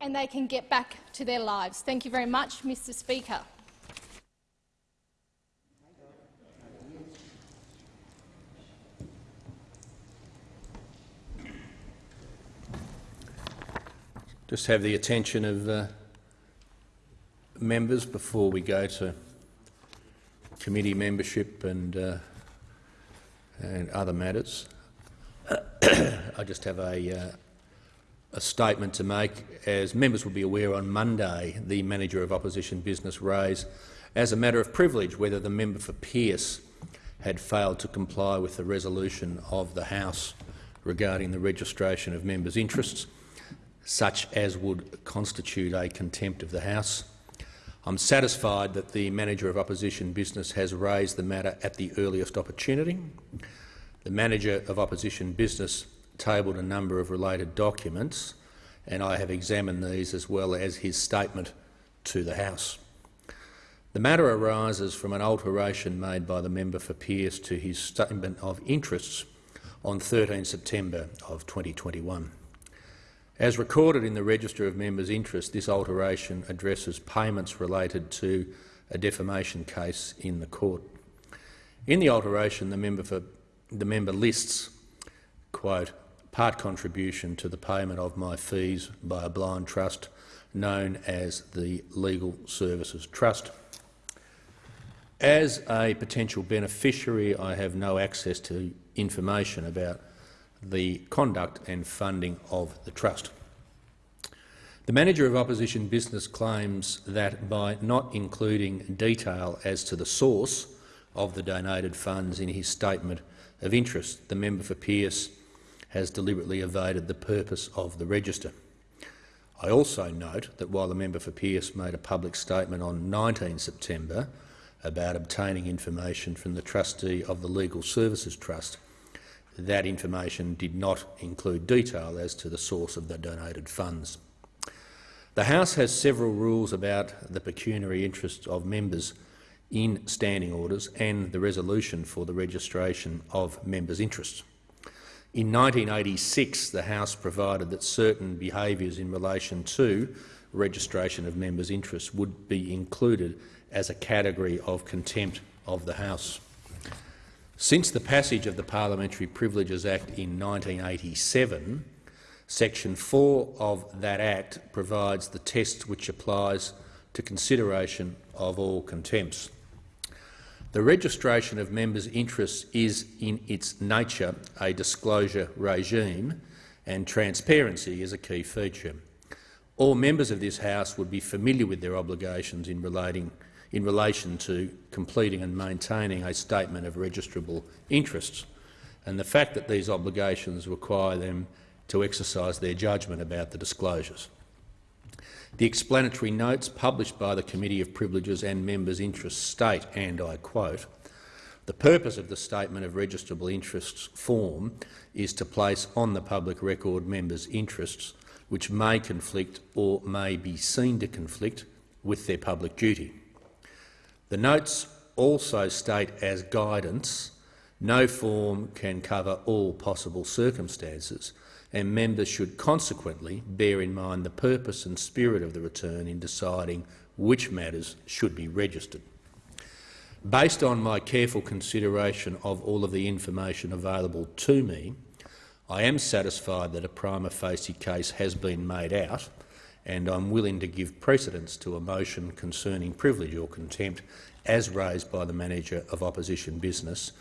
and they can get back to their lives. Thank you very much, Mr Speaker. Just have the attention of uh, members before we go to committee membership and, uh, and other matters. I just have a, uh, a statement to make. As members will be aware, on Monday the manager of opposition business raised as a matter of privilege whether the member for Pearce had failed to comply with the resolution of the House regarding the registration of members' interests such as would constitute a contempt of the House. I'm satisfied that the Manager of Opposition Business has raised the matter at the earliest opportunity. The Manager of Opposition Business tabled a number of related documents, and I have examined these as well as his statement to the House. The matter arises from an alteration made by the member for Pearce to his statement of interests on 13 September of 2021. As recorded in the Register of Members' Interest, this alteration addresses payments related to a defamation case in the court. In the alteration, the member, for, the member lists, quote, part contribution to the payment of my fees by a blind trust known as the Legal Services Trust. As a potential beneficiary, I have no access to information about the conduct and funding of the trust. The manager of opposition business claims that by not including detail as to the source of the donated funds in his statement of interest, the member for Pearce has deliberately evaded the purpose of the register. I also note that while the member for Pearce made a public statement on 19 September about obtaining information from the trustee of the Legal Services Trust, that information did not include detail as to the source of the donated funds. The House has several rules about the pecuniary interests of members in standing orders and the resolution for the registration of members' interests. In 1986, the House provided that certain behaviours in relation to registration of members' interests would be included as a category of contempt of the House. Since the passage of the Parliamentary Privileges Act in 1987, Section 4 of that Act provides the test which applies to consideration of all contempts. The registration of members' interests is in its nature a disclosure regime, and transparency is a key feature. All members of this House would be familiar with their obligations in relating in relation to completing and maintaining a statement of registrable interests, and the fact that these obligations require them to exercise their judgment about the disclosures. The explanatory notes published by the Committee of Privileges and Members' Interests state, and I quote, the purpose of the Statement of Registrable Interests form is to place on the public record members' interests which may conflict or may be seen to conflict with their public duty. The notes also state as guidance no form can cover all possible circumstances, and members should consequently bear in mind the purpose and spirit of the return in deciding which matters should be registered. Based on my careful consideration of all of the information available to me, I am satisfied that a prima facie case has been made out and I'm willing to give precedence to a motion concerning privilege or contempt as raised by the manager of opposition business,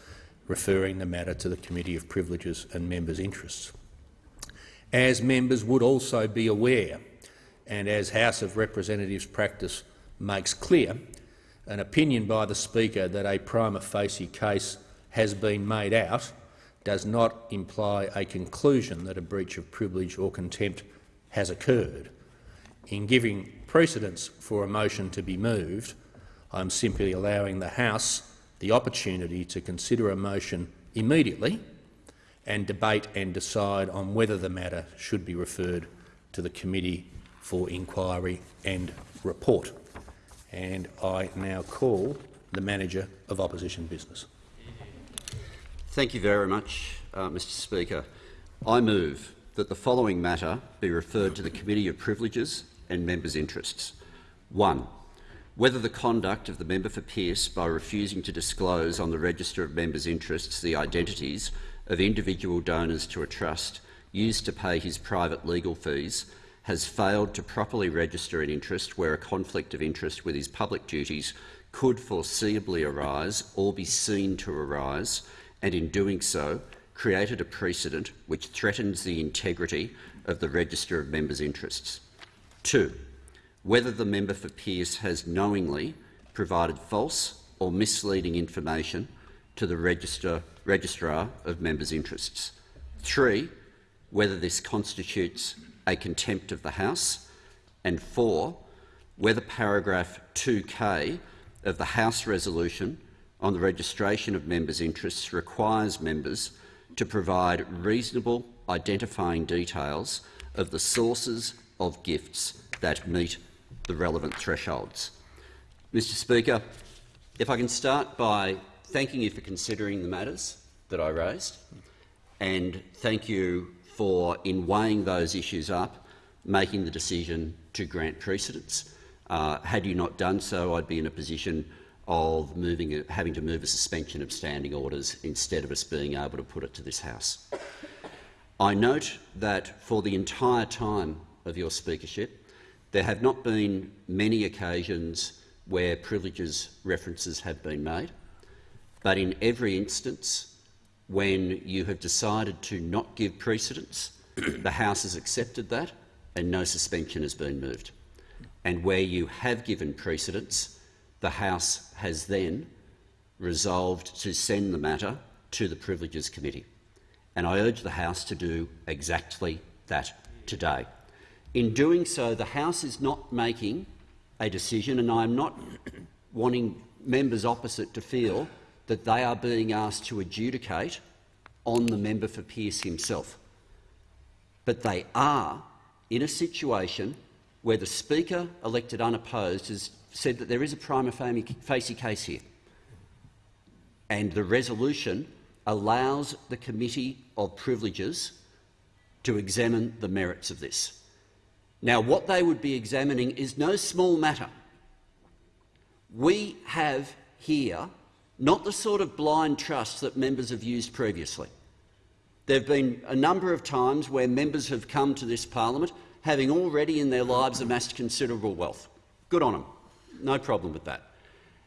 referring the matter to the Committee of Privileges and Members' Interests. As members would also be aware, and as House of Representatives practice makes clear, an opinion by the Speaker that a prima facie case has been made out does not imply a conclusion that a breach of privilege or contempt has occurred. In giving precedence for a motion to be moved, I'm simply allowing the House the opportunity to consider a motion immediately and debate and decide on whether the matter should be referred to the Committee for Inquiry and Report. And I now call the Manager of Opposition Business. Thank you very much, uh, Mr Speaker. I move that the following matter be referred to the Committee of Privileges and Members' Interests. 1. Whether the conduct of the member for Pearce by refusing to disclose on the Register of Members' Interests the identities of individual donors to a trust used to pay his private legal fees has failed to properly register an interest where a conflict of interest with his public duties could foreseeably arise or be seen to arise, and in doing so created a precedent which threatens the integrity of the Register of Members' Interests. 2. Whether the member for Pearce has knowingly provided false or misleading information to the Register, Registrar of Members' Interests. 3. Whether this constitutes a contempt of the House, and 4. Whether paragraph 2k of the House resolution on the registration of members' interests requires members to provide reasonable identifying details of the sources of gifts that meet the relevant thresholds. Mr Speaker, if I can start by thanking you for considering the matters that I raised and thank you for, in weighing those issues up, making the decision to grant precedence. Uh, had you not done so, I'd be in a position of moving, having to move a suspension of standing orders instead of us being able to put it to this House. I note that for the entire time of your speakership, there have not been many occasions where privileges references have been made, but in every instance when you have decided to not give precedence, the House has accepted that and no suspension has been moved. And where you have given precedence, the House has then resolved to send the matter to the Privileges Committee. And I urge the House to do exactly that today. In doing so, the House is not making a decision, and I am not wanting members opposite to feel that they are being asked to adjudicate on the member for Pearce himself. But they are in a situation where the Speaker, elected unopposed, has said that there is a prima facie case here. And the resolution allows the Committee of Privileges to examine the merits of this. Now, what they would be examining is no small matter. We have here not the sort of blind trust that members have used previously. There have been a number of times where members have come to this parliament having already in their lives amassed considerable wealth. Good on them. No problem with that.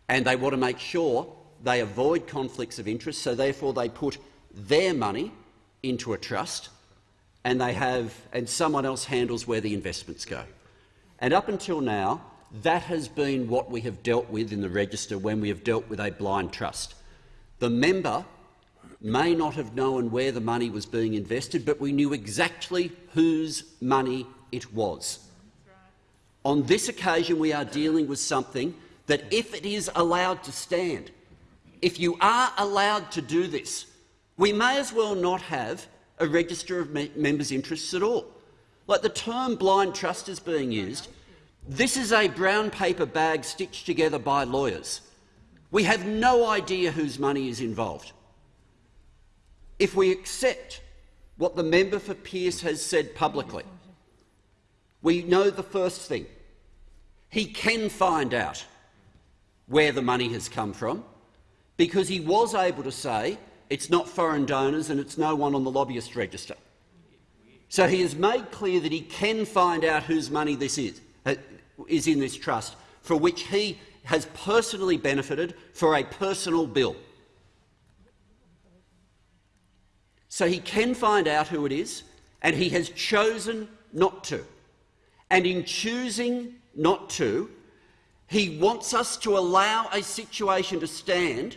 And they want to make sure they avoid conflicts of interest, so therefore they put their money into a trust and they have and someone else handles where the investments go. And up until now, that has been what we have dealt with in the register when we have dealt with a blind trust. The member may not have known where the money was being invested, but we knew exactly whose money it was. On this occasion, we are dealing with something that, if it is allowed to stand, if you are allowed to do this, we may as well not have a register of me members' interests at all. Like the term blind trust is being used, this is a brown paper bag stitched together by lawyers. We have no idea whose money is involved. If we accept what the member for Pearce has said publicly, we know the first thing. He can find out where the money has come from because he was able to say it's not foreign donors and it's no one on the lobbyist register. So he has made clear that he can find out whose money this is, is in this trust, for which he has personally benefited for a personal bill. So he can find out who it is, and he has chosen not to. And in choosing not to, he wants us to allow a situation to stand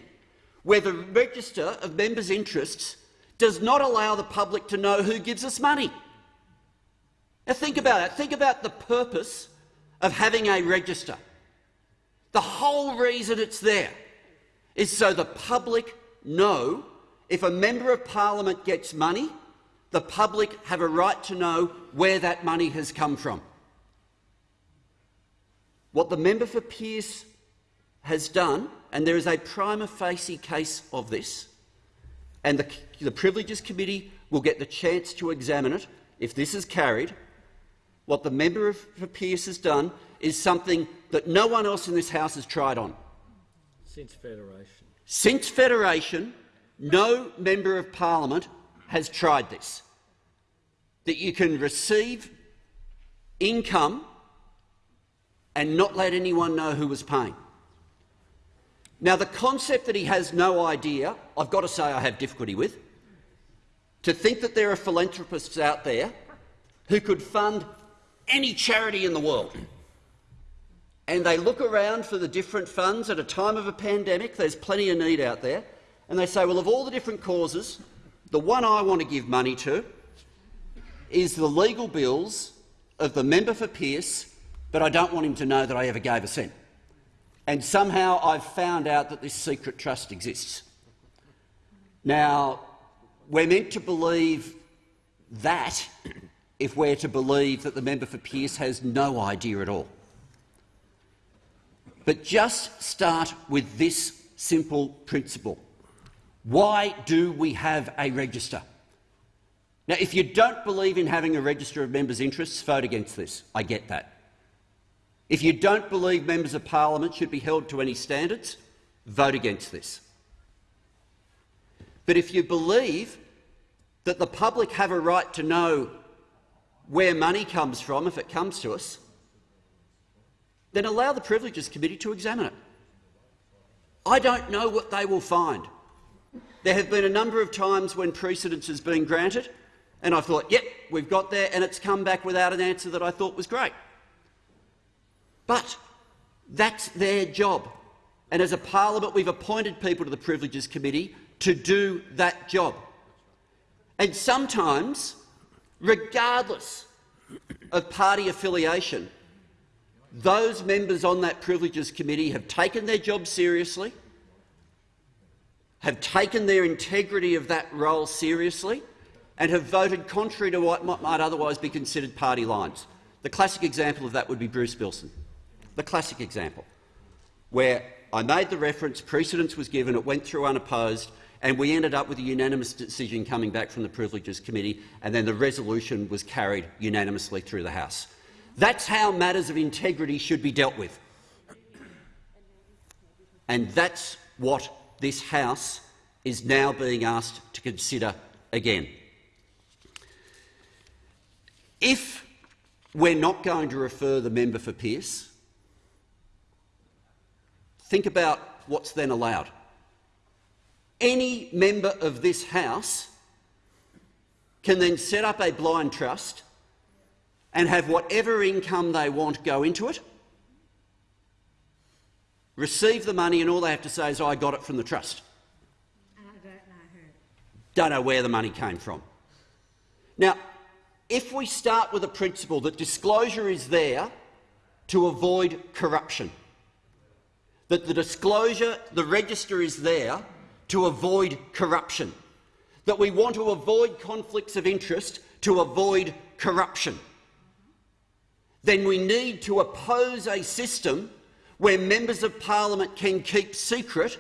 where the register of members' interests does not allow the public to know who gives us money. Now think about it. Think about the purpose of having a register. The whole reason it's there is so the public know if a member of parliament gets money, the public have a right to know where that money has come from. What the member for Pearce has done, and there is a prima facie case of this, and the, the Privileges Committee will get the chance to examine it if this is carried, what the member for Pearce has done is something that no one else in this House has tried on. Since Federation. Since Federation, no member of parliament has tried this. That you can receive income and not let anyone know who was paying. Now, the concept that he has no idea, I've got to say I have difficulty with. To think that there are philanthropists out there who could fund any charity in the world, and they look around for the different funds at a time of a pandemic, there's plenty of need out there, and they say, well, of all the different causes, the one I want to give money to is the legal bills of the member for Pearce, but I don't want him to know that I ever gave a cent. And somehow I've found out that this secret trust exists. Now, we're meant to believe that if we're to believe that the member for Pearce has no idea at all. But just start with this simple principle. Why do we have a register? Now, if you don't believe in having a register of members' interests, vote against this. I get that. If you don't believe members of parliament should be held to any standards, vote against this. But if you believe that the public have a right to know where money comes from if it comes to us, then allow the Privileges Committee to examine it. I don't know what they will find. There have been a number of times when precedence has been granted, and I thought, yep, we've got there, and it's come back without an answer that I thought was great. But that's their job. And as a parliament, we've appointed people to the Privileges Committee to do that job. And sometimes, regardless of party affiliation, those members on that Privileges Committee have taken their job seriously, have taken their integrity of that role seriously, and have voted contrary to what might otherwise be considered party lines. The classic example of that would be Bruce Billson the classic example, where I made the reference, precedence was given, it went through unopposed, and we ended up with a unanimous decision coming back from the Privileges Committee, and then the resolution was carried unanimously through the House. That's how matters of integrity should be dealt with. And that's what this House is now being asked to consider again. If we're not going to refer the member for Pearce, Think about what's then allowed. Any member of this House can then set up a blind trust and have whatever income they want go into it, receive the money, and all they have to say is, I got it from the trust. Ah, I don't know who. Don't know where the money came from. Now, if we start with a principle that disclosure is there to avoid corruption, that the disclosure, the register is there to avoid corruption, that we want to avoid conflicts of interest to avoid corruption, then we need to oppose a system where members of parliament can keep secret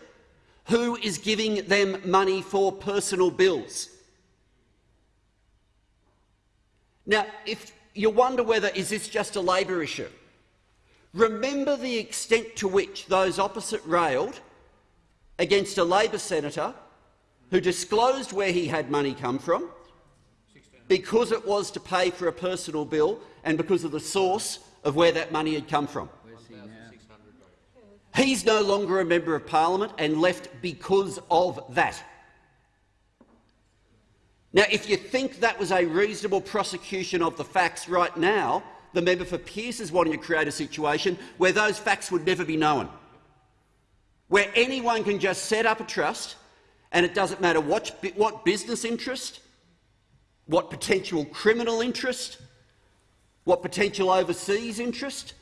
who is giving them money for personal bills. Now, if you wonder whether is this just a Labor issue, Remember the extent to which those opposite railed against a Labor senator who disclosed where he had money come from because it was to pay for a personal bill and because of the source of where that money had come from. He's no longer a member of parliament and left because of that. Now, if you think that was a reasonable prosecution of the facts right now, the member for Pearce is wanting to create a situation where those facts would never be known, where anyone can just set up a trust and it doesn't matter what, what business interest, what potential criminal interest, what potential overseas interest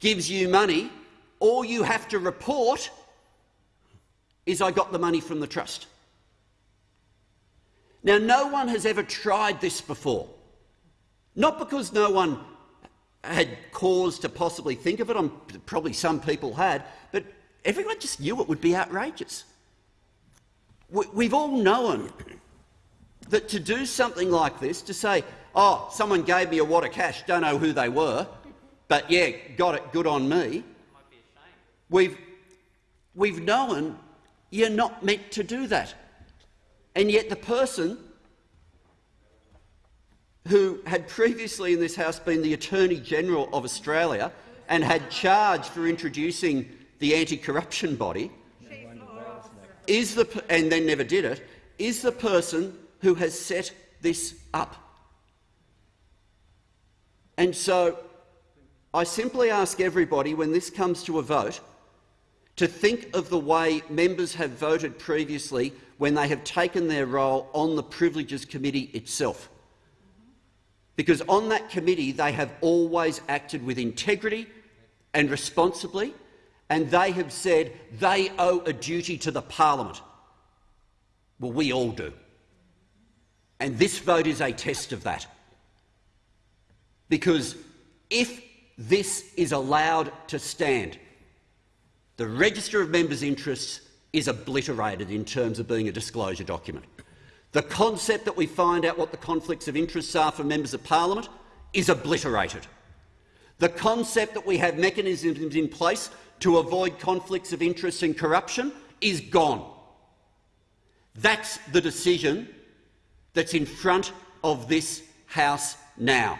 gives you money, all you have to report is I got the money from the trust. Now, no one has ever tried this before, not because no one had cause to possibly think of it. I'm, probably some people had, but everyone just knew it would be outrageous. We, we've all known that to do something like this, to say, oh, someone gave me a wad of cash, don't know who they were, but yeah, got it, good on me. We've, we've known you're not meant to do that. And yet the person who had previously in this House been the Attorney-General of Australia and had charge for introducing the anti-corruption body, is the, and then never did it, is the person who has set this up. And so I simply ask everybody, when this comes to a vote, to think of the way members have voted previously when they have taken their role on the Privileges Committee itself. Because on that committee they have always acted with integrity and responsibly, and they have said they owe a duty to the parliament. Well, we all do. And this vote is a test of that. Because if this is allowed to stand, the Register of Members' Interests is obliterated in terms of being a disclosure document. The concept that we find out what the conflicts of interests are for members of parliament is obliterated. The concept that we have mechanisms in place to avoid conflicts of interest and corruption is gone. That's the decision that's in front of this House now.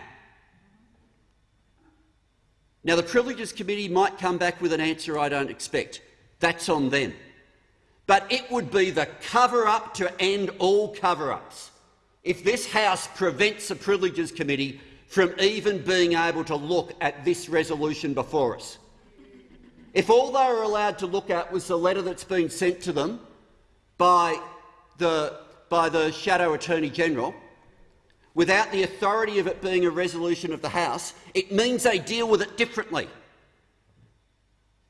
Now, the Privileges Committee might come back with an answer I don't expect. That's on them. But it would be the cover-up to end all cover-ups if this House prevents the Privileges Committee from even being able to look at this resolution before us. If all they were allowed to look at was the letter that's been sent to them by the, by the Shadow Attorney-General, without the authority of it being a resolution of the House, it means they deal with it differently.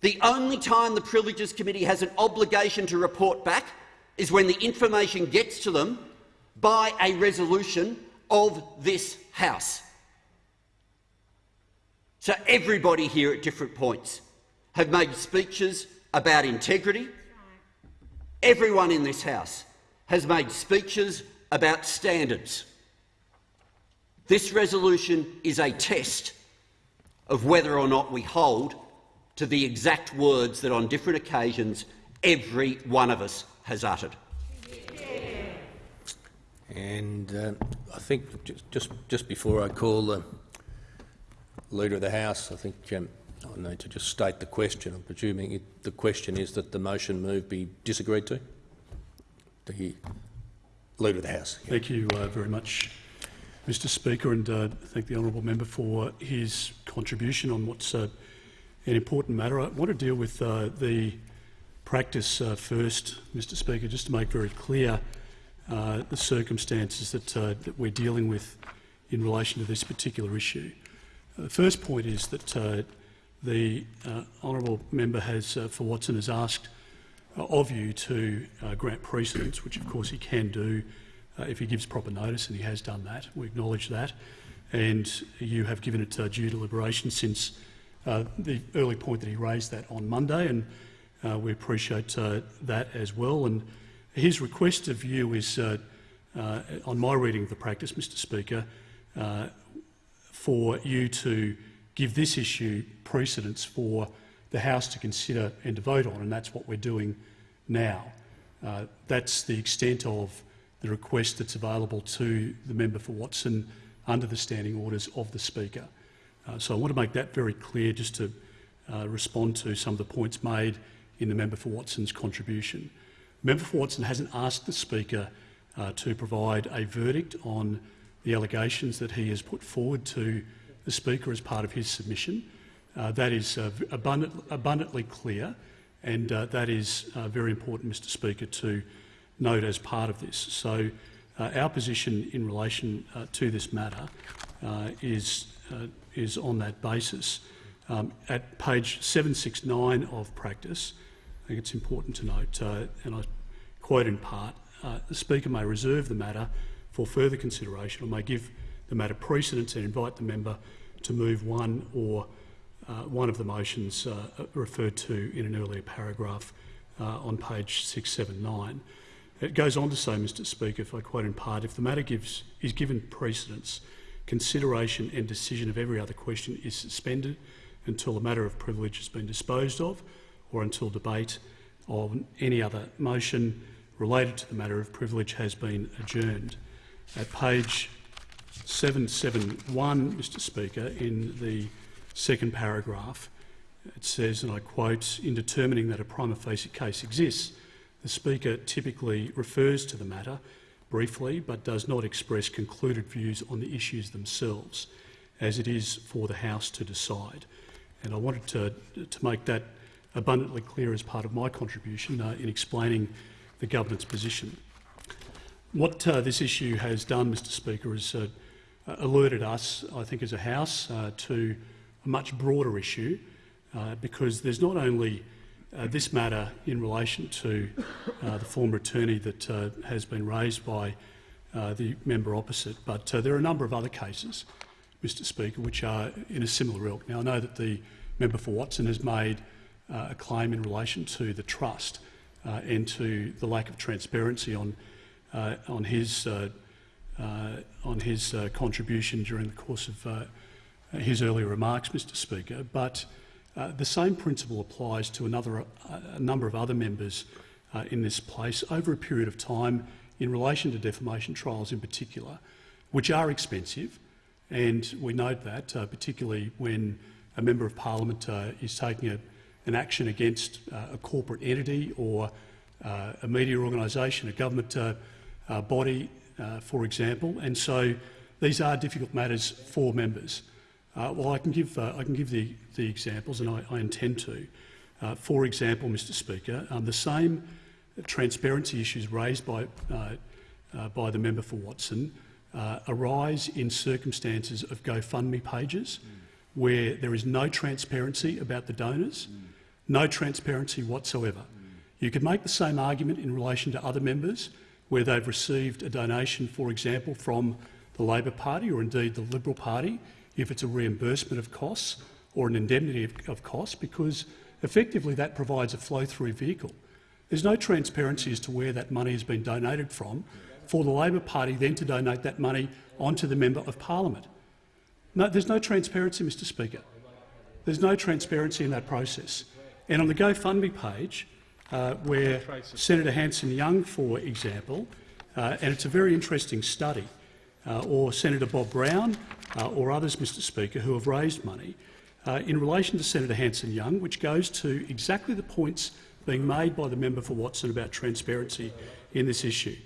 The only time the Privileges Committee has an obligation to report back is when the information gets to them by a resolution of this House. So everybody here at different points have made speeches about integrity. Everyone in this House has made speeches about standards. This resolution is a test of whether or not we hold to the exact words that on different occasions every one of us has uttered. And uh, I think just, just, just before I call the Leader of the House, I think um, I need to just state the question. I'm presuming it, the question is that the motion move be disagreed to? The Leader of the House. Yeah. Thank you uh, very much, Mr Speaker, and uh, thank the honourable member for his contribution on what's uh, an important matter. I want to deal with uh, the practice uh, first, Mr Speaker, just to make very clear uh, the circumstances that, that we're dealing with in relation to this particular issue. The first point is that the honourable member has, for Watson, has asked of you to grant precedence, which of course he can do if he gives proper notice, and he has done that. We acknowledge that. And you have given it due deliberation since uh, the early point that he raised that on Monday, and uh, we appreciate uh, that as well. And his request of you is, uh, uh, on my reading of the practice, Mr Speaker, uh, for you to give this issue precedence for the House to consider and to vote on, and that's what we're doing now. that's the extent of the request that's available to the member for Watson under the standing orders of the Speaker. Uh, so I want to make that very clear just to uh, respond to some of the points made in the member for Watson's contribution. Member for Watson hasn't asked the Speaker uh, to provide a verdict on the allegations that he has put forward to the Speaker as part of his submission. Uh, that is uh, abundant, abundantly clear and uh, that is very important, Mr Speaker, to note as part of this. So our position in relation to this matter is uh, is on that basis. Um, at page 769 of practice, I think it's important to note, uh, and I quote in part, uh, the Speaker may reserve the matter for further consideration or may give the matter precedence and invite the member to move one or uh, one of the motions uh, referred to in an earlier paragraph uh, on page 679. It goes on to say, Mr Speaker, if I quote in part, if the matter gives, is given precedence, consideration and decision of every other question is suspended until the matter of privilege has been disposed of or until debate on any other motion related to the matter of privilege has been adjourned. At page 771, Mr Speaker, in the second paragraph, it says, and I quote, in determining that a prima facie case exists, the Speaker typically refers to the matter briefly but does not express concluded views on the issues themselves, as it is for the House to decide. And I wanted to, to make that abundantly clear as part of my contribution uh, in explaining the government's position. What uh, this issue has done, Mr Speaker, is uh, alerted us, I think as a House, uh, to a much broader issue uh, because there's not only uh, this matter in relation to uh, the former attorney that uh, has been raised by uh, the member opposite, but uh, there are a number of other cases, Mr Speaker, which are in a similar ilk. Now, I know that the member for Watson has made uh, a claim in relation to the trust uh, and to the lack of transparency on, uh, on his, uh, uh, on his uh, contribution during the course of uh, his earlier remarks, Mr Speaker. But uh, the same principle applies to another, uh, a number of other members uh, in this place over a period of time in relation to defamation trials in particular, which are expensive. And we note that, uh, particularly when a member of parliament uh, is taking a, an action against uh, a corporate entity or uh, a media organisation, a government uh, uh, body, uh, for example. And so these are difficult matters for members. Uh, well, I can give, uh, I can give the, the examples, and I, I intend to. Uh, for example, Mr Speaker, um, the same transparency issues raised by, uh, by the member for Watson arise in circumstances of GoFundMe pages where there is no transparency about the donors, no transparency whatsoever. You could make the same argument in relation to other members where they've received a donation, for example, from the Labor Party or indeed the Liberal Party, if it's a reimbursement of costs or an indemnity of, of costs, because effectively that provides a flow-through vehicle. There's no transparency as to where that money has been donated from for the Labor Party then to donate that money onto the Member of Parliament. No, there's no transparency, Mr Speaker. There's no transparency in that process. And on the GoFundMe page, uh, where Senator Hanson-Young, for example, uh, and it's a very interesting study, uh, or Senator Bob Brown, uh, or others, Mr Speaker, who have raised money uh, in relation to Senator Hanson-Young, which goes to exactly the points being made by the member for Watson about transparency in this issue.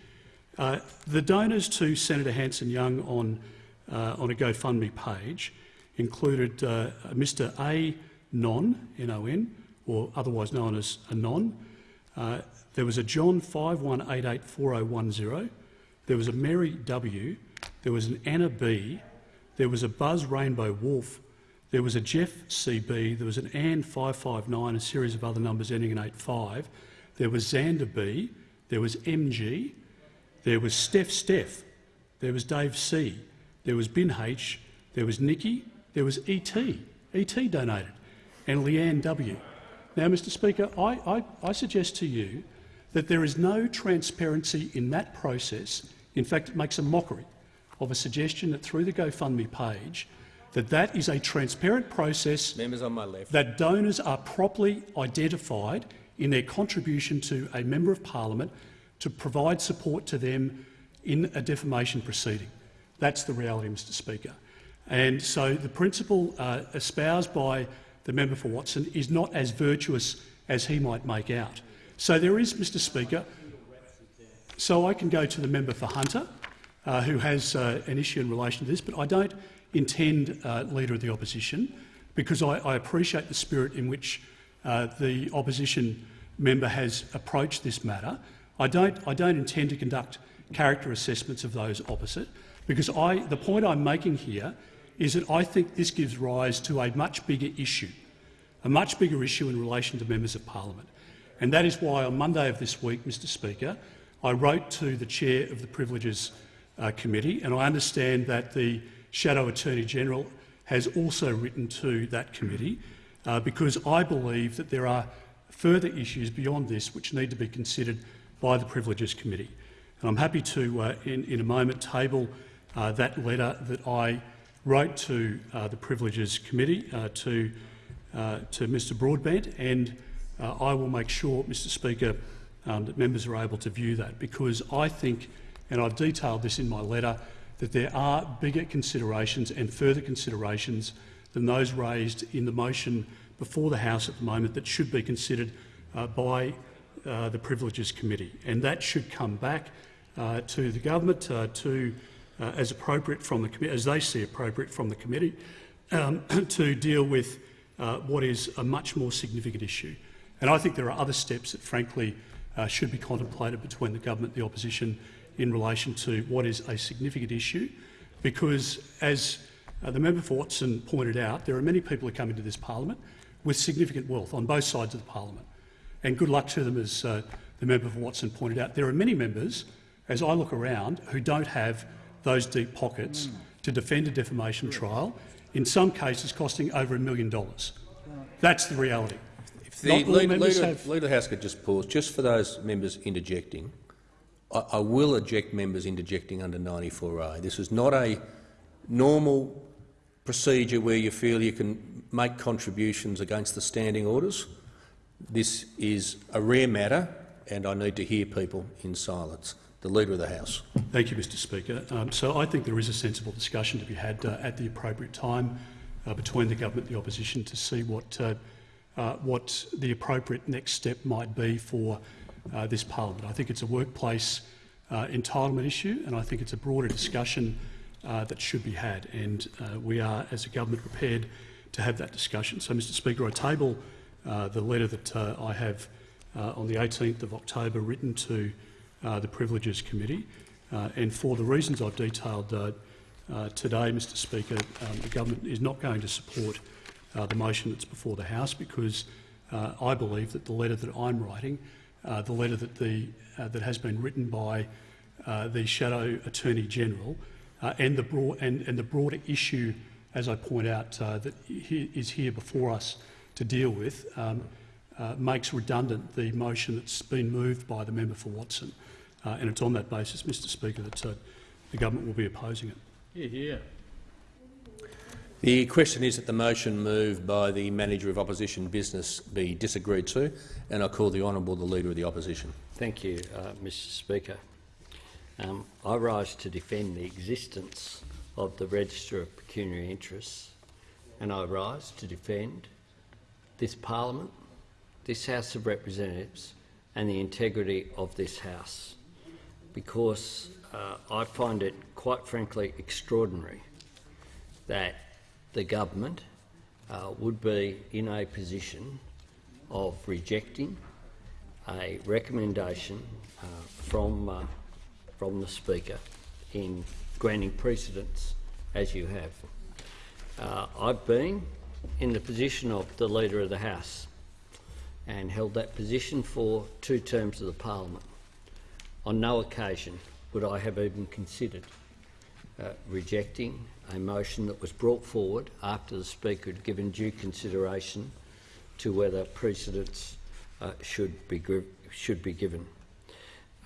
Uh, the donors to Senator Hanson-Young on, on a GoFundMe page included Mr A. Non, N-O-N, or otherwise known as Anon. Uh, there was a John 51884010. There was a Mary W. There was an Anna B. There was a Buzz Rainbow Wolf. There was a Jeff CB. There was an Ann 559, a series of other numbers ending in 85. There was Xander B. There was MG. There was Steph Steph. There was Dave C. There was Bin H. There was Nikki. There was ET. ET donated. And Leanne W. Now, Mr Speaker, I, I, I suggest to you that there is no transparency in that process. In fact, it makes a mockery of a suggestion that through the GoFundMe page that that is a transparent process Members on my left. that donors are properly identified in their contribution to a member of parliament to provide support to them in a defamation proceeding. That's the reality, Mr Speaker. And so the principle uh, espoused by the member for Watson is not as virtuous as he might make out. So there is, Mr Speaker, so I can go to the member for Hunter, uh, who has uh, an issue in relation to this, but I don't intend uh, Leader of the Opposition because I, I appreciate the spirit in which uh, the opposition member has approached this matter. I don't, I don't intend to conduct character assessments of those opposite because I, the point I'm making here is that I think this gives rise to a much bigger issue, a much bigger issue in relation to members of parliament. And that is why on Monday of this week, Mr Speaker, I wrote to the chair of the Privileges uh, Committee, and I understand that the Shadow Attorney-General has also written to that committee uh, because I believe that there are further issues beyond this which need to be considered by the Privileges Committee. And I'm happy to, uh, in, in, a moment, table uh, that letter that I wrote to uh, the Privileges Committee, uh, to, uh, to Mr Broadbent, and I will make sure, Mr Speaker, um, that members are able to view that because I think, and I've detailed this in my letter, that there are bigger considerations and further considerations than those raised in the motion before the House at the moment that should be considered uh, by uh, the Privileges Committee. And that should come back uh, to the government to, uh, as appropriate from the as they see appropriate from the committee, um, to deal with uh, what is a much more significant issue. And I think there are other steps that, frankly, uh, should be contemplated between the government and the opposition in relation to what is a significant issue, because as uh, the member for Watson pointed out, there are many people who come into this parliament with significant wealth on both sides of the parliament. And good luck to them, as uh, the member for Watson pointed out. There are many members, as I look around, who don't have those deep pockets to defend a defamation trial, in some cases costing over a million dollars. That's the reality. If the leader, members leader, have- leader House could just pause, just for those members interjecting, I, I will eject members interjecting under 94A. This is not a normal procedure where you feel you can make contributions against the standing orders. This is a rare matter, and I need to hear people in silence. The Leader of the House. Thank you, Mr Speaker. Um, so I think there is a sensible discussion to be had uh, at the appropriate time uh, between the government and the opposition to see what, uh, uh, what the appropriate next step might be for uh, this parliament. I think it's a workplace uh, entitlement issue and I think it's a broader discussion that should be had and we are, as a government, prepared to have that discussion. So, Mr Speaker, I table the letter that I have on the 18th of October written to uh, the Privileges Committee. Uh, and for the reasons I've detailed uh, uh, today, Mr Speaker, um, the government is not going to support uh, the motion that's before the House because I believe that the letter that I'm writing, the letter that, the, that has been written by the Shadow Attorney General uh, and, the and, and the broader issue, as I point out, that he, is here before us to deal with, um, makes redundant the motion that's been moved by the member for Watson. Uh, and it's on that basis, Mr Speaker, that uh, the government will be opposing it. Yeah, yeah. The question is that the motion moved by the Manager of Opposition Business be disagreed to, and I call the Honourable the Leader of the Opposition. Thank you, uh, Mr Speaker. Um, I rise to defend the existence of the Register of Pecuniary Interests and I rise to defend this parliament, this House of Representatives and the integrity of this House because uh, I find it quite frankly extraordinary that the government uh, would be in a position of rejecting a recommendation uh, from, uh, from the Speaker in granting precedence as you have. Uh, I've been in the position of the Leader of the House and held that position for two terms of the Parliament. On no occasion would I have even considered uh, rejecting a motion that was brought forward after the Speaker had given due consideration to whether precedence uh, should, be, should be given.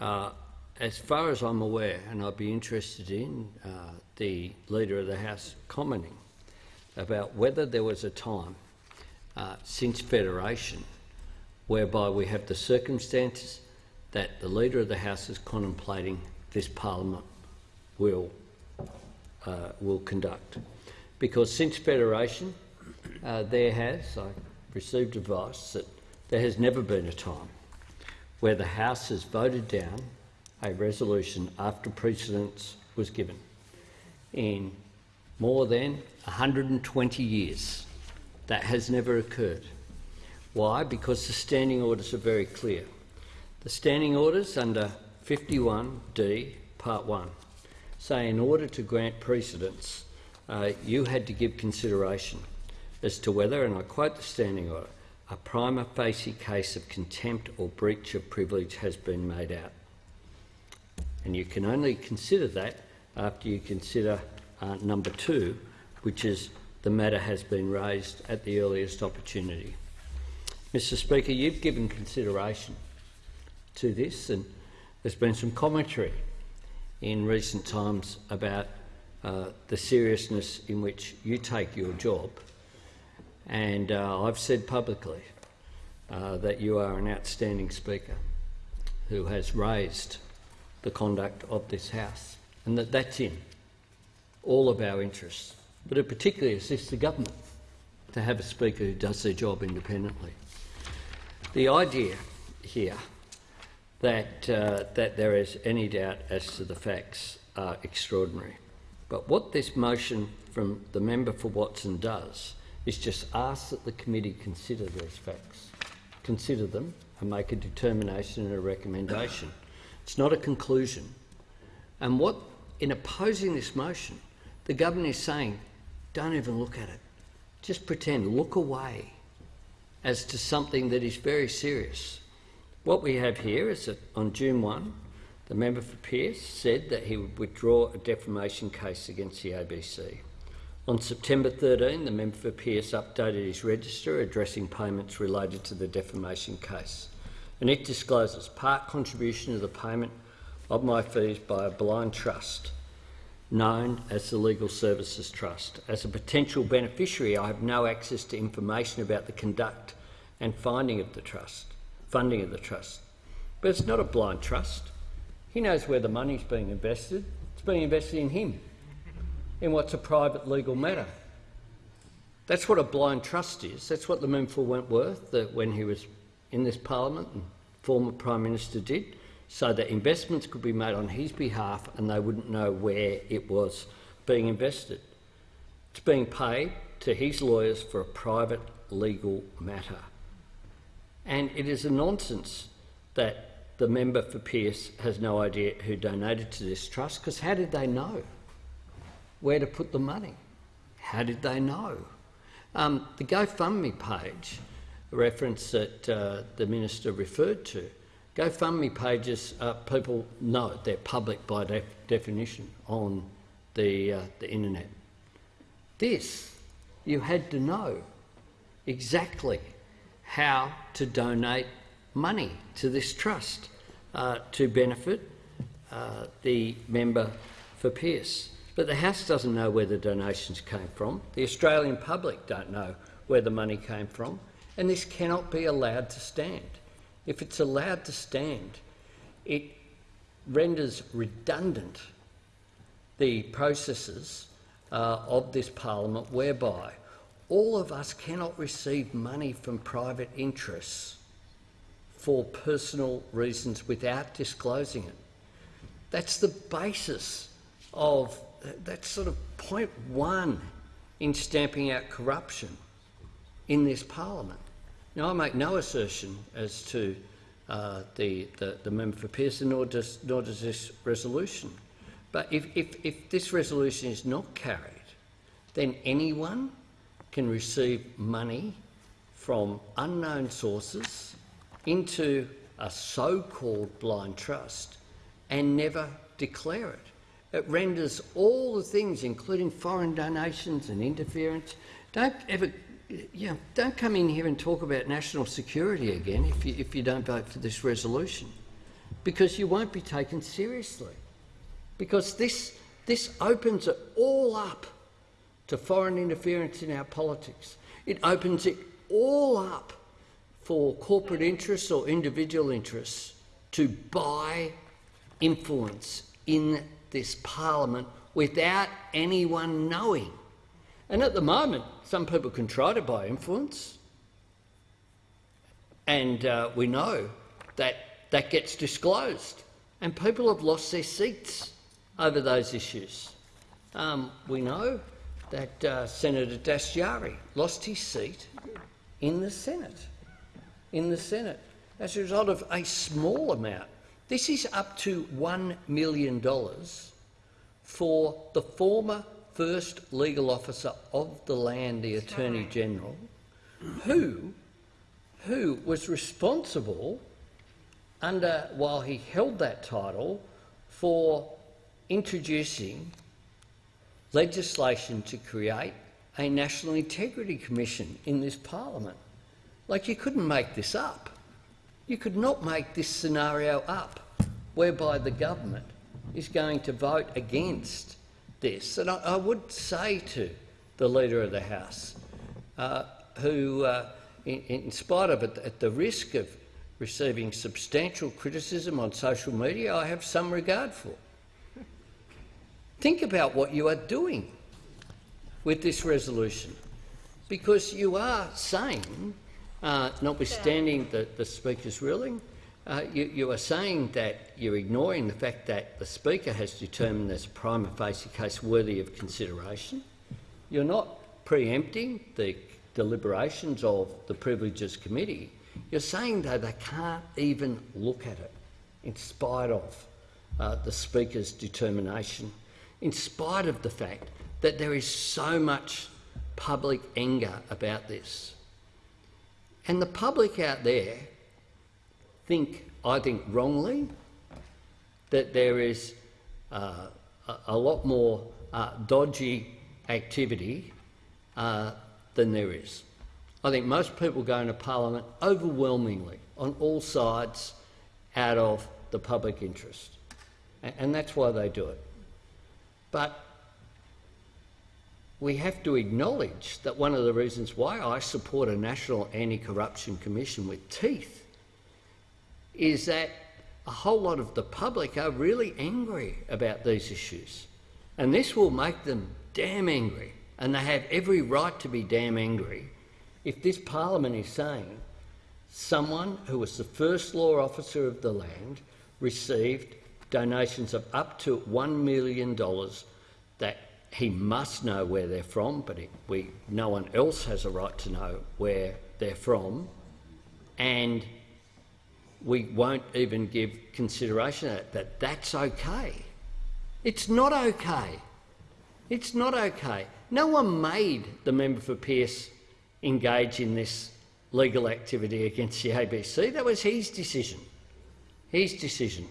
Uh, as far as I'm aware, and I'd be interested in uh, the Leader of the House commenting about whether there was a time uh, since Federation whereby we have the circumstances that the Leader of the House is contemplating this Parliament will, uh, will conduct. Because since Federation, uh, there has, I received advice that there has never been a time where the House has voted down a resolution after precedence was given. In more than 120 years, that has never occurred. Why? Because the standing orders are very clear. The standing orders under 51D, Part 1, say in order to grant precedence, uh, you had to give consideration as to whether, and I quote the standing order, a prima facie case of contempt or breach of privilege has been made out. And you can only consider that after you consider uh, number two, which is the matter has been raised at the earliest opportunity. Mr Speaker, you've given consideration to this and there's been some commentary in recent times about uh, the seriousness in which you take your job. And uh, I've said publicly uh, that you are an outstanding speaker who has raised the conduct of this House, and that that's in all of our interests. But it particularly assists the government to have a speaker who does their job independently. The idea here that, uh, that there is any doubt as to the facts are extraordinary. But what this motion from the member for Watson does is just ask that the committee consider these facts, consider them and make a determination and a recommendation. It's not a conclusion. And what, in opposing this motion, the government is saying, don't even look at it. Just pretend, look away as to something that is very serious. What we have here is that on June 1, the member for Pearce said that he would withdraw a defamation case against the ABC. On September 13, the member for Pearce updated his register addressing payments related to the defamation case. And it discloses part contribution to the payment of my fees by a blind trust known as the Legal Services Trust. As a potential beneficiary, I have no access to information about the conduct and finding of the trust, funding of the trust. But it's not a blind trust. He knows where the money's being invested. It's being invested in him, in what's a private legal matter. That's what a blind trust is. That's what the for Wentworth, that when he was in this parliament and former Prime Minister did so that investments could be made on his behalf and they wouldn't know where it was being invested. It's being paid to his lawyers for a private legal matter. And it is a nonsense that the member for Pearce has no idea who donated to this trust because how did they know where to put the money? How did they know? Um, the GoFundMe page, a reference that uh, the minister referred to, GoFundMe pages, uh, people know they're public by def definition on the, uh, the internet. This, you had to know exactly how to donate money to this trust uh, to benefit uh, the member for Pearce. But the House doesn't know where the donations came from. The Australian public don't know where the money came from. And this cannot be allowed to stand. If it's allowed to stand, it renders redundant the processes uh, of this parliament whereby all of us cannot receive money from private interests for personal reasons without disclosing it. That's the basis of, that's sort of point one in stamping out corruption in this parliament. Now, I make no assertion as to uh, the, the, the, member for Pearson, nor does, nor does this resolution. But if, if, if this resolution is not carried, then anyone can receive money from unknown sources into a so-called blind trust and never declare it. It renders all the things, including foreign donations and interference, don't ever yeah, don't come in here and talk about national security again if you, if you don't vote for this resolution, because you won't be taken seriously. Because this, this opens it all up to foreign interference in our politics. It opens it all up for corporate interests or individual interests to buy influence in this parliament without anyone knowing. And at the moment, some people can try to buy influence, and uh, we know that that gets disclosed, and people have lost their seats over those issues. Um, we know that uh, Senator Dastyari lost his seat in the Senate, in the Senate, as a result of a small amount. This is up to $1 million for the former first legal officer of the land, the Attorney General, who, who was responsible under, while he held that title, for introducing legislation to create a National Integrity Commission in this parliament. Like, you couldn't make this up. You could not make this scenario up, whereby the government is going to vote against this, and I, I would say to the Leader of the House, uh, who, uh, in, in spite of it, at the risk of receiving substantial criticism on social media, I have some regard for. Think about what you are doing with this resolution, because you are saying, uh, notwithstanding the, the Speaker's ruling, uh, you, you are saying that you're ignoring the fact that the Speaker has determined there's a prima facie case worthy of consideration. You're not preempting the deliberations of the Privileges Committee. You're saying, though, they can't even look at it, in spite of uh, the Speaker's determination, in spite of the fact that there is so much public anger about this. And the public out there think, I think wrongly, that there is uh, a, lot more uh, dodgy activity uh, than there is. I think most people go into Parliament overwhelmingly on all sides out of the public interest, and that's why they do it. But we have to acknowledge that one of the reasons why I support a National Anti-Corruption Commission with teeth is that a whole lot of the public are really angry about these issues. And this will make them damn angry, and they have every right to be damn angry if this parliament is saying someone who was the first law officer of the land received donations of up to $1 million that he must know where they're from, but it, we, no one else has a right to know where they're from, and we won't even give consideration to that, that that's okay. It's not okay. It's not okay. No one made the member for Pearce engage in this legal activity against the ABC. That was his decision. His decision.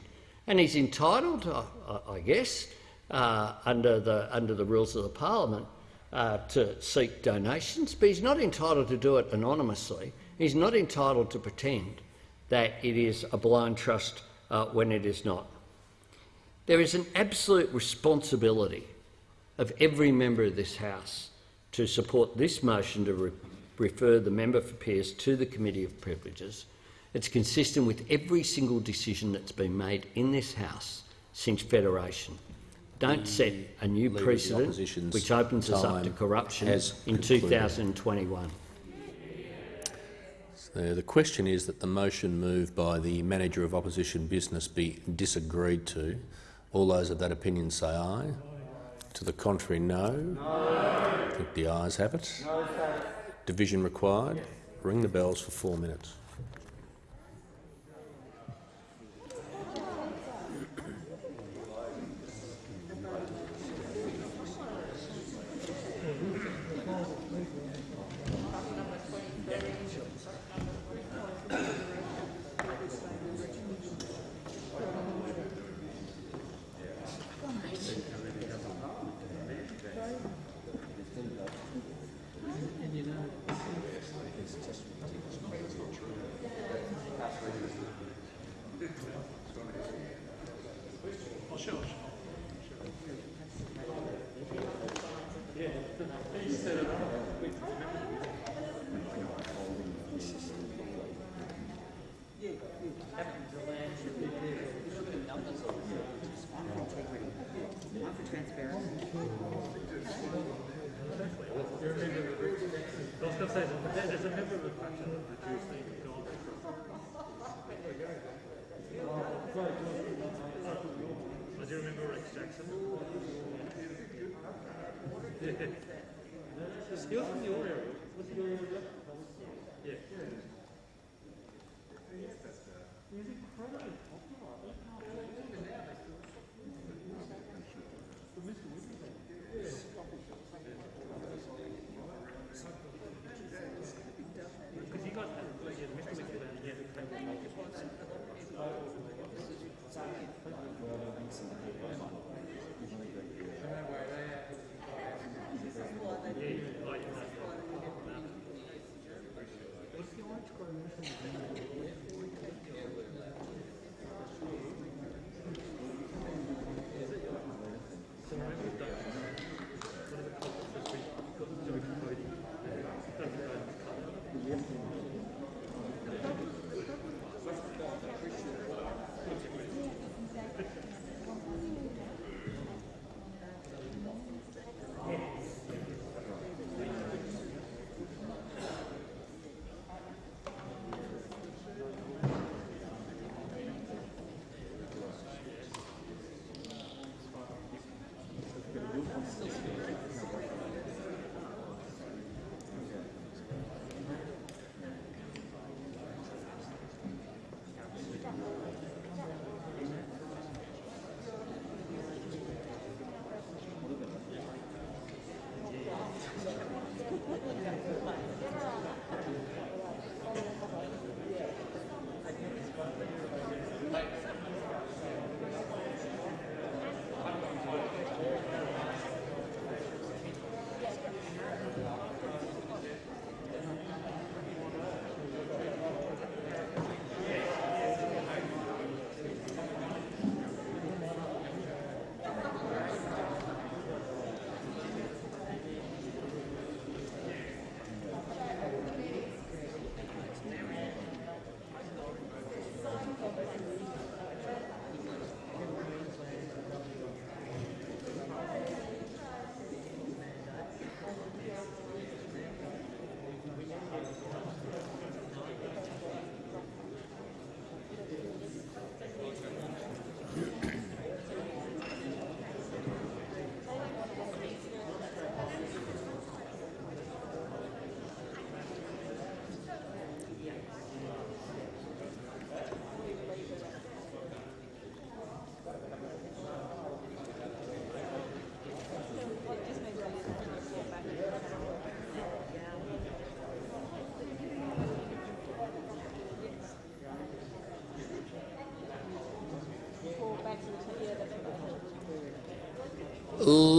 And he's entitled, I, I guess, uh, under, the, under the rules of the parliament, uh, to seek donations, but he's not entitled to do it anonymously. He's not entitled to pretend that it is a blind trust uh, when it is not. There is an absolute responsibility of every member of this House to support this motion to re refer the member for Pearce to the Committee of Privileges. It's consistent with every single decision that's been made in this House since Federation. Don't set a new Leader precedent which opens us up to corruption in concluded. 2021. So the question is that the motion moved by the Manager of Opposition Business be disagreed to. All those of that opinion say aye. To the contrary, no. I think the ayes have it. Division required. Ring the bells for four minutes. say, a member of the faction that the gold. Oh, do you remember Rex Jackson? He from your area. Was your area? Yeah. He's.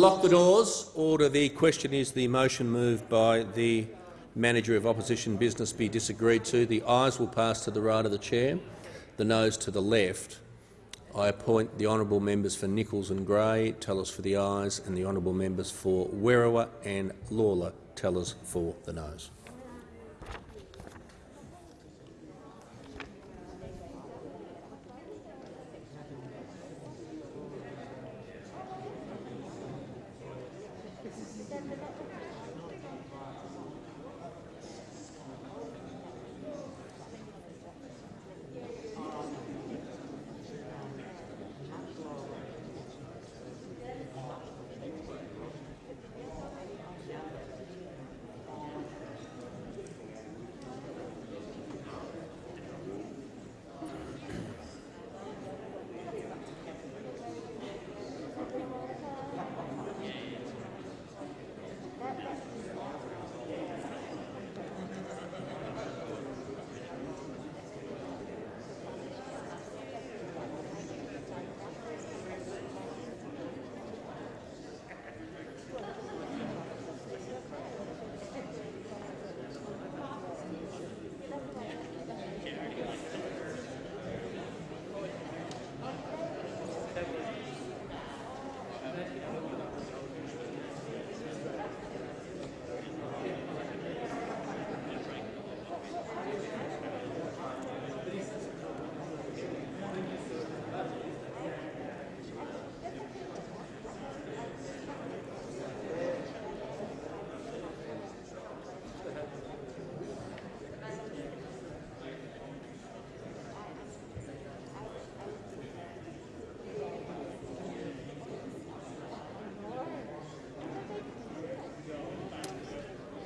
Lock the doors. Order. The question is the motion moved by the Manager of Opposition Business be disagreed to. The ayes will pass to the right of the chair, the noes to the left. I appoint the honourable members for Nicholls and Grey, tellers for the ayes, and the honourable members for Werriwa and Lalor, tellers for the noes.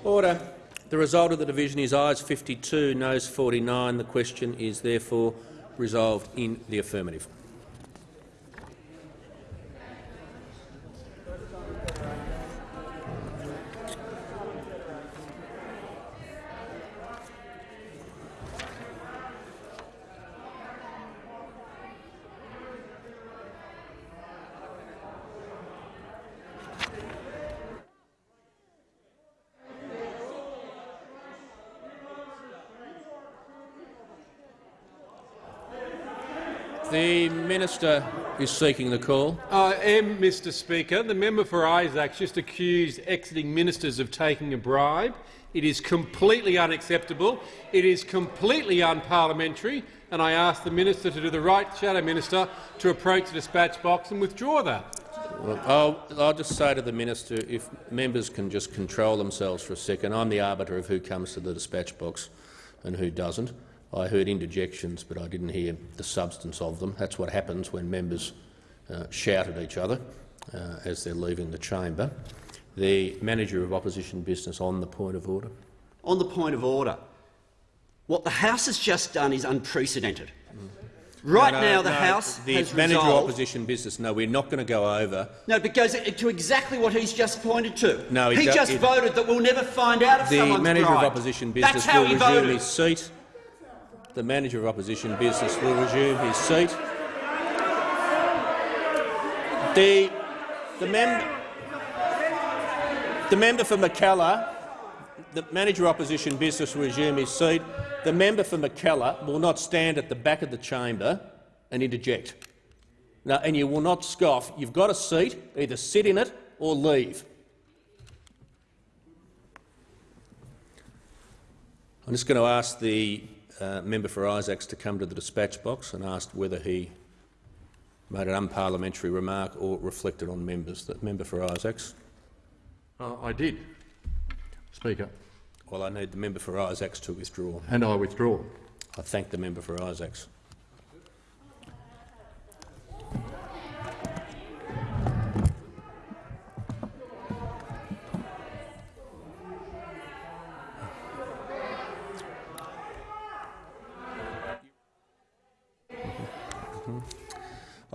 Order. The result of the division is ayes 52, noes 49. The question is therefore resolved in the affirmative. Minister is seeking the call. I am, Mr Speaker. The member for Isaacs just accused exiting ministers of taking a bribe. It is completely unacceptable. It is completely unparliamentary, and I ask the minister to do the right, Shadow Minister, to approach the dispatch box and withdraw that. Well, I'll, I'll just say to the minister, if members can just control themselves for a second. I'm the arbiter of who comes to the dispatch box and who doesn't. I heard interjections, but I didn't hear the substance of them. That's what happens when members uh, shout at each other uh, as they're leaving the chamber. The manager of opposition business on the point of order. On the point of order, what the House has just done is unprecedented. Right No, no, now, the no, House the has manager of resolved. opposition business. No, we're not going to go over. No, but goes to exactly what he's just pointed to. No, it he just it- voted that we'll never find out if The someone's manager bribed. of opposition business will he resume voted. his seat. The manager of opposition business will resume his seat. The the mem the member for Mackellar, the manager of opposition business will resume his seat. The member for Mackellar will not stand at the back of the chamber and interject. No, and you will not scoff. You've got a seat. Either sit in it or leave. I'm just going to ask the uh, member for Isaacs to come to the dispatch box and asked whether he made an unparliamentary remark or reflected on members. The member for Isaacs. Uh, I did, Speaker, Well, I need the member for Isaacs to withdraw. and I withdraw. I thank the member for Isaacs.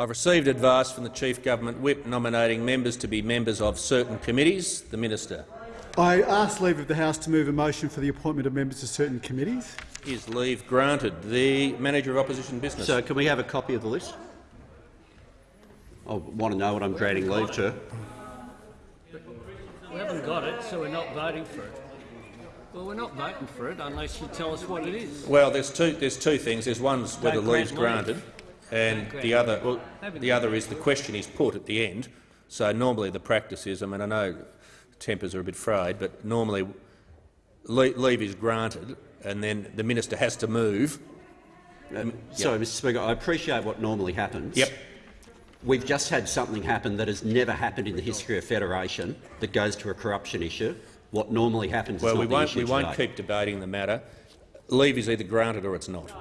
I've received advice from the Chief Government Whip nominating members to be members of certain committees. The Minister. I ask leave of the House to move a motion for the appointment of members to certain committees. Is leave granted? The Manager of Opposition Business. So, can we have a copy of the list? I want to know what I'm granting leave to. We haven't got it, so we're not voting for it. Well, we're not voting for it unless you tell us what it is. Well, there's two. There's two things. There's one's whether Don't grant leave's leave. granted, and the other. Well, the other is the question is put at the end. So normally the practice is. I mean, I know tempers are a bit frayed, but normally leave is granted, and then the minister has to move. Uh, Sorry, Mr Speaker, I appreciate what normally happens. Yep. We've just had something happen that has never happened in the history of Federation that goes to a corruption issue. What normally happens Well, is we not the won't. issue We won't keep debating the matter. Leave is either granted or it's not.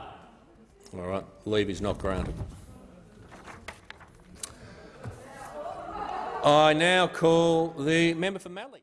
All right. Leave is not granted. I now call the member for Mallee.